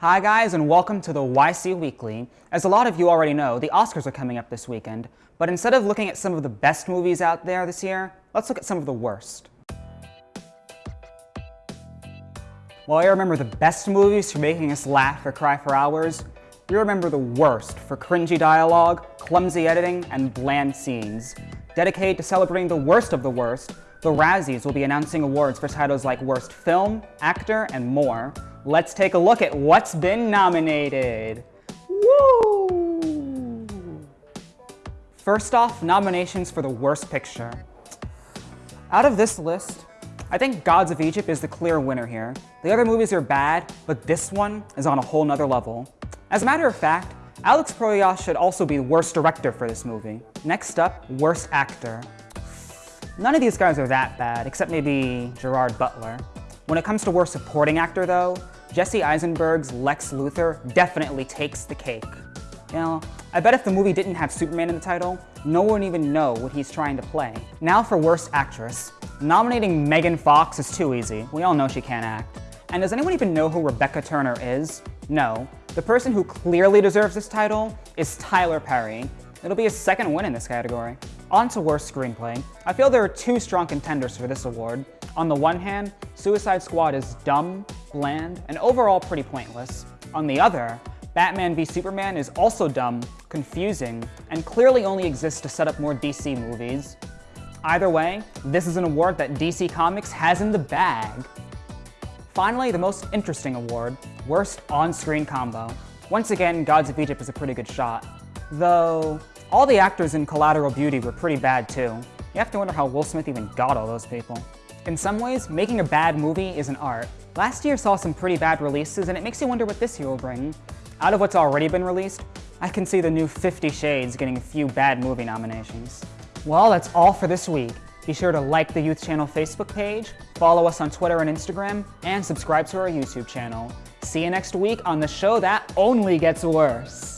Hi guys and welcome to the YC Weekly. As a lot of you already know, the Oscars are coming up this weekend, but instead of looking at some of the best movies out there this year, let's look at some of the worst. While I remember the best movies for making us laugh or cry for hours, we remember the worst for cringy dialogue, clumsy editing, and bland scenes. Dedicated to celebrating the worst of the worst, the Razzies will be announcing awards for titles like Worst Film, Actor, and more. Let's take a look at what's been nominated. Woo! First off, nominations for the Worst Picture. Out of this list, I think Gods of Egypt is the clear winner here. The other movies are bad, but this one is on a whole nother level. As a matter of fact, Alex Proyas should also be Worst Director for this movie. Next up, Worst Actor. None of these guys are that bad, except maybe Gerard Butler. When it comes to Worst Supporting Actor though, Jesse Eisenberg's Lex Luthor definitely takes the cake. You know, I bet if the movie didn't have Superman in the title, no one would even know what he's trying to play. Now for Worst Actress. Nominating Megan Fox is too easy. We all know she can't act. And does anyone even know who Rebekah Turner is? No. The person who clearly deserves this title is Tyler Perry. It'll be his second win in this category. On to Worst Screenplay. I feel there are two strong contenders for this award. On the one hand, Suicide Squad is dumb, bland, and overall pretty pointless. On the other, Batman v Superman is also dumb, confusing, and clearly only exists to set up more DC movies. Either way, this is an award that DC Comics has in the bag. Finally, the most interesting award, Worst On-Screen Combo. Once again, Gods of Egypt is a pretty good shot. Though, all the actors in Collateral Beauty were pretty bad too. You have to wonder how Will Smith even got all those people. In some ways, making a bad movie is an art. Last year saw some pretty bad releases, and it makes you wonder what this year will bring. Out of what's already been released, I can see the new Fifty Shades getting a few bad movie nominations. Well, that's all for this week. Be sure to like the Youth Channel Facebook page, follow us on Twitter and Instagram, and subscribe to our YouTube channel. See you next week on the show that only gets worse.